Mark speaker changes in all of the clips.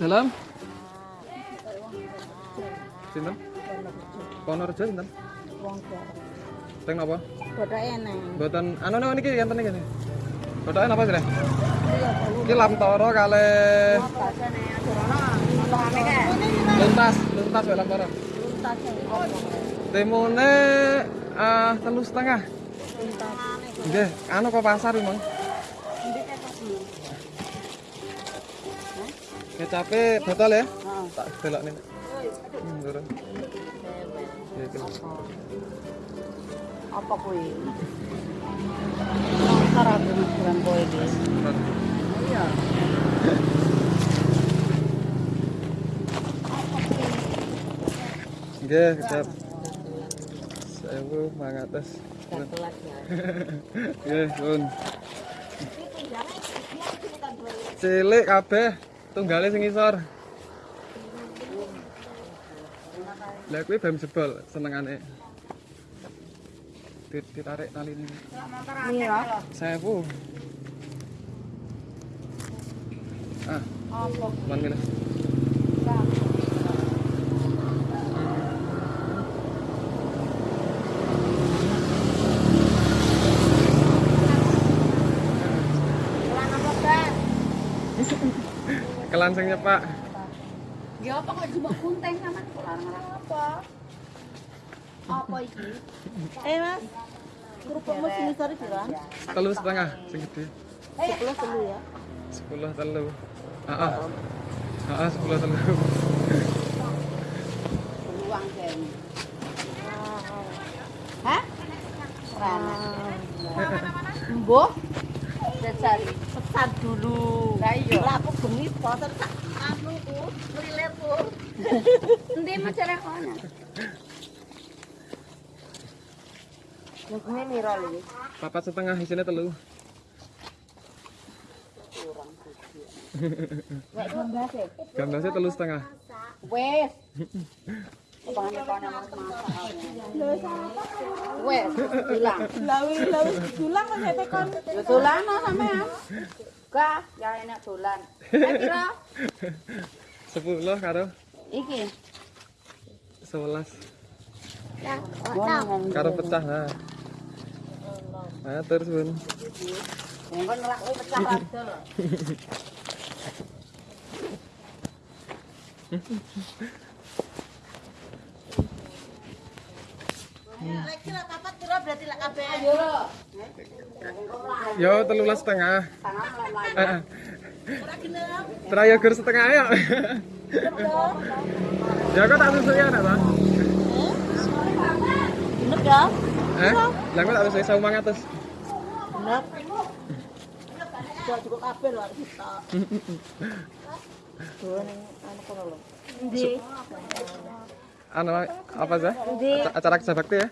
Speaker 1: Dalam? Sinten? Ponorejo sinten?
Speaker 2: Wong.
Speaker 1: Teng napa?
Speaker 2: Bodoke neng.
Speaker 1: Mboten anu anu niki enten iki. Kotoke napa sih? Iki Lamtoro
Speaker 2: kan.
Speaker 1: luntas, luntas wae Lamtoro.
Speaker 2: Luntas.
Speaker 1: Timune ah telu setengah.
Speaker 2: Luntas.
Speaker 1: Nggih, anu kok pasar iki, Botol ya?
Speaker 2: Heeh.
Speaker 1: Tak delok nih. Hmm, turun. Ya, iki lho.
Speaker 2: Apa kuwi? Aku bukan kowe iki. Iya.
Speaker 1: Nggih, kecap. Sewu mangatus.
Speaker 2: Ya.
Speaker 1: Nggih. Cilik kabeh, tunggale sing isor. Lah kuwi bam jebol senengane. Dit- Ditarik tali ini.
Speaker 2: Iya.
Speaker 1: Sewu. Ah,
Speaker 2: Apa?
Speaker 1: man Kelansingnya, Pak.
Speaker 2: Ya apa kok cuma kunteng sama larang-larang apa? Apa iki? Eh mas, kerupukmu sini sorry bilang.
Speaker 1: Telu setengah sing gede.
Speaker 2: Sepuluh telu ya.
Speaker 1: Sepuluh telu. Heeh. Heeh, sepuluh telu.
Speaker 2: Peluang kan. Hah? Rana. Mbok. Jajari. Pesan dulu. Lah iya. Lah aku bengi posen sak anu ku, mlilit ku. Endi macare kono? Ini miro lho.
Speaker 1: Papat setengah isinya telu.
Speaker 2: Wek gambase.
Speaker 1: Gambasnya telu setengah.
Speaker 2: Wes. Wes, bilang.
Speaker 3: Lawi lawi dulang kok saya tekon.
Speaker 2: Ya dolan no sampean. buka ya enak dolan. Kira
Speaker 1: 10 karo?
Speaker 2: Iki.
Speaker 1: 11
Speaker 2: ya
Speaker 1: karo pecah nah. ayo terus bun?
Speaker 2: Monggo nerak oh, pecah padha lho
Speaker 3: Lagi lah papat kira berarti lah kabeh.
Speaker 2: Ayo.
Speaker 1: Yo telulas setengah. Gur setengah ya. ya kok tak susu ya nak bang?
Speaker 2: Bener gak?
Speaker 1: Eh? Lah kok tak susu sawu mangatus.
Speaker 3: Bener. Sudah cukup kabeh lho arep kita.
Speaker 2: Dua ning anu kono lho.
Speaker 1: Anu apa sih? Aca- Acara kerja bakti ya?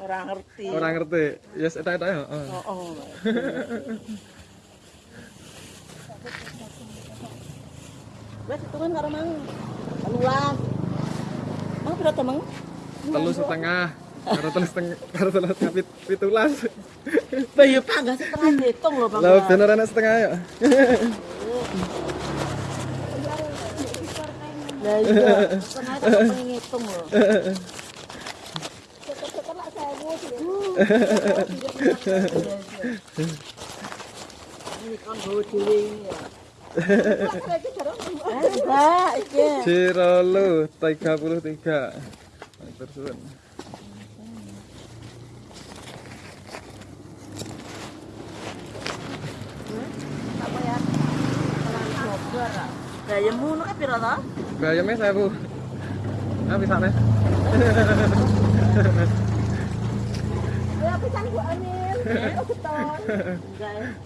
Speaker 3: Ora ngerti.
Speaker 1: Orang ngerti. Yes, eta eta ya. Oh.
Speaker 3: Oh. Wes hitungan karo mang. Telulas. Mang pira to mang?
Speaker 1: Telu setengah. Karo telu setengah. Karo telu setengah pit- pitulas.
Speaker 3: Bayu Pak enggak setengah hitung lho Bang.
Speaker 1: Lah bener enak setengah ya.
Speaker 3: Lah iya, setengah itu pengen ngitung lho. Ini kan bawa ini ya. Enggak, iki.
Speaker 1: Cirolo 33. Terus bun.
Speaker 3: Apa ya? Gayamu nu kan pira to?
Speaker 1: Bayamnya saya bu. Nah bisa nih.
Speaker 3: Ya pisan. Oh beton. Enggak.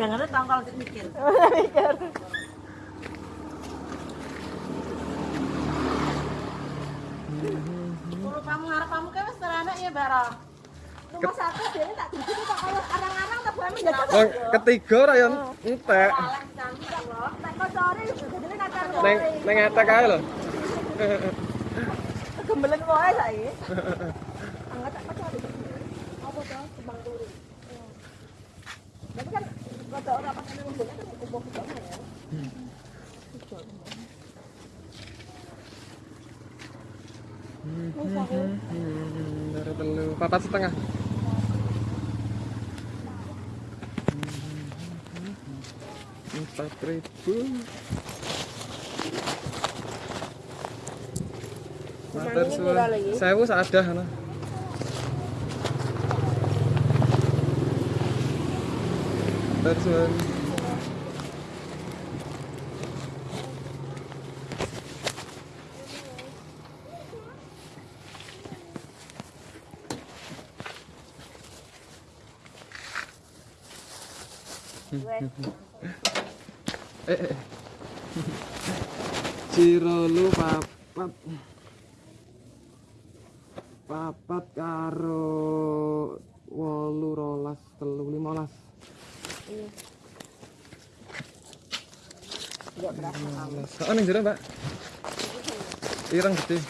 Speaker 3: Jangan ada tangkal mikir. Mikir. Kalau kamu ngarep kamu kan wis terana ya bara. Rumah satu dia tak tuju kok kalau arang-arang tak boleh menjaga.
Speaker 1: Wong ketiga ra yo entek. Neng neng atak ae lho.
Speaker 3: Gembelen wae saiki. Angkat apa cari? Apa to? Kembang duri.
Speaker 1: Tapi kan rada ora pas nang ngene kan kumpul-kumpul ya. Papat setengah. Empat ribu. Matur suwun. Sewu sadah ana. Matur suwun. Eh, eh. eh. Cirolu papat. Papat karo wolu rolas telu limolas. Limolas. Oh, ning jero, Mbak. Ireng gede.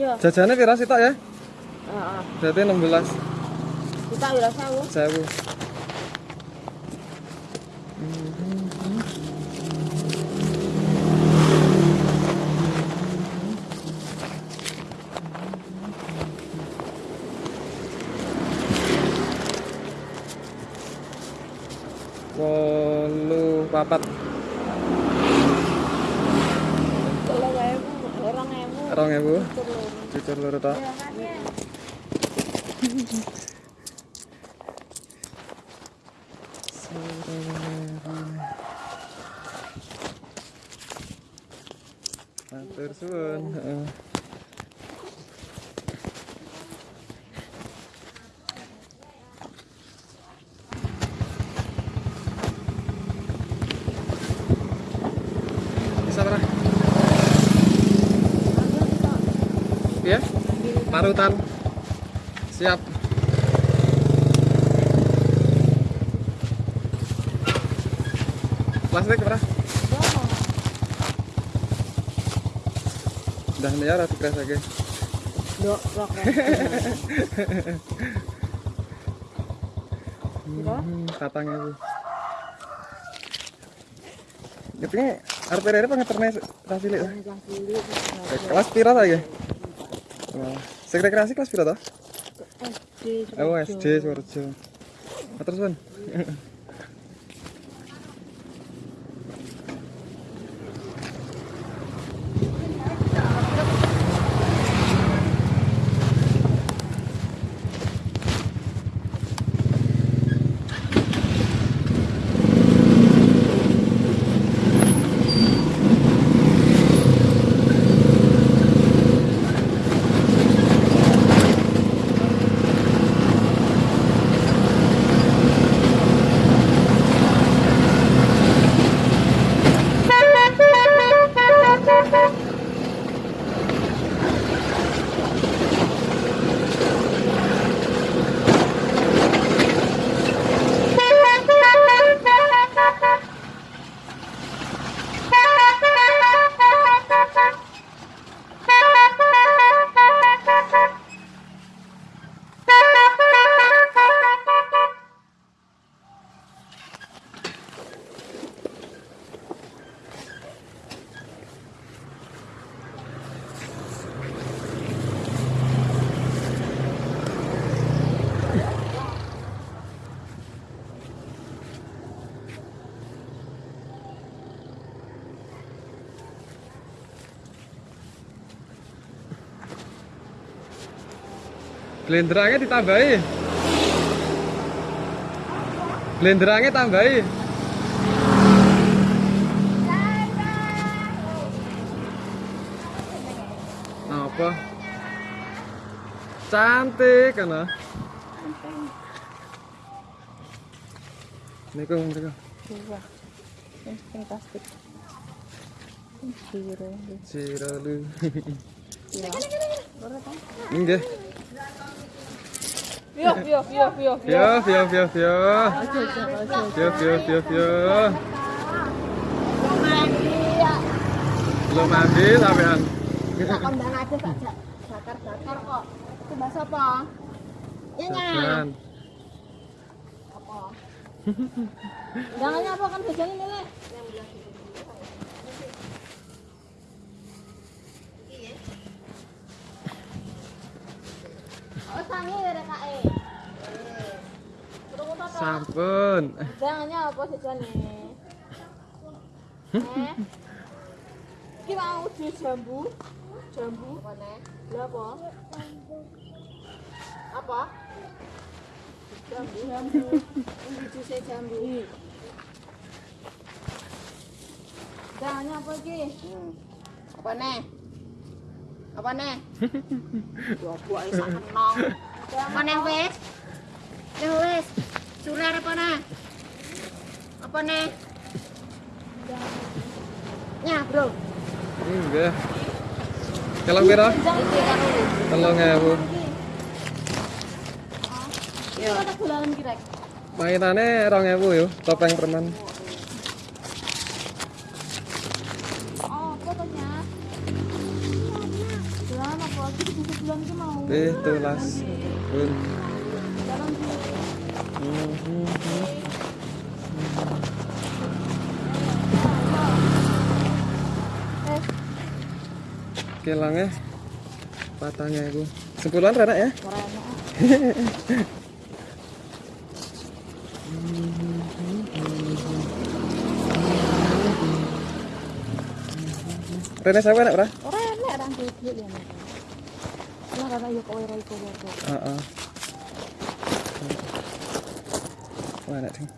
Speaker 2: Ya,
Speaker 1: Jajane pira sih tok ya?
Speaker 2: heeh.
Speaker 1: Berarti 16
Speaker 2: Wira sawu.
Speaker 1: sewu. Wolu papat
Speaker 2: ewu, orang ewu.
Speaker 1: rong ewu cucur loro tok. Matur suwun. Ya? Parutan. Siap. Plastik berapa? Udah atau kres lagi?
Speaker 2: Dok, rok.
Speaker 1: Hmm, katanya pengeternya tak cilik. Kelas pira kelas?
Speaker 2: SD.
Speaker 1: Oh, SD Suwarjo. Suwun. Blenderangnya ditambahi. Blenderangnya tambahi. Apa? Cantik kan ah? Niku niku.
Speaker 2: Dua. Yang plastik. Biru.
Speaker 1: Siralu.
Speaker 2: Ya.
Speaker 1: Nggih.
Speaker 2: Yo, yo, yo, yo.
Speaker 1: Yo, yo, yo, yo.
Speaker 2: Aja, aja, aja.
Speaker 1: Yo, yo, yo, yo. Belum mandi sampean.
Speaker 2: Kondang aja Pak. Bakar-bakar kok. bahasa apa? Apa? Jangannya apa kan jajan ini ya kae. Terus apa?
Speaker 1: Sampun.
Speaker 2: Jangannya apa nih? Eh? Ki mau jus jambu. Jambu. Lah apa? Apa? Jambu. Jambu. Ini jambu. Jangannya apa ki? Apa nih? Apa nih? Dua buah isak kenong. Apa nih wes? Nih wes. Sule apa nih? Apa nih? Nya, bro.
Speaker 1: Enggak. Kalau pira? Ewu.
Speaker 2: Ya. Kirek.
Speaker 1: Mainannya rong ewu yo, topeng permen.
Speaker 2: Bulan itu mau.
Speaker 1: Eh, tulas. Pun. Kilangnya patangnya itu. Sepuluhan rana ya?
Speaker 2: corona.
Speaker 1: Rene saya enak ora?
Speaker 2: Ora enak orang duit ya.
Speaker 1: Heeh. Wah, enak ding.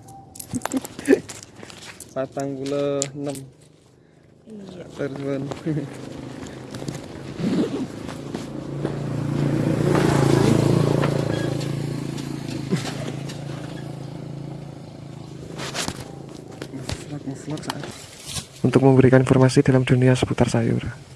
Speaker 1: Patang puluh enam.
Speaker 2: Iya.
Speaker 1: Terus Untuk memberikan informasi dalam dunia seputar sayur.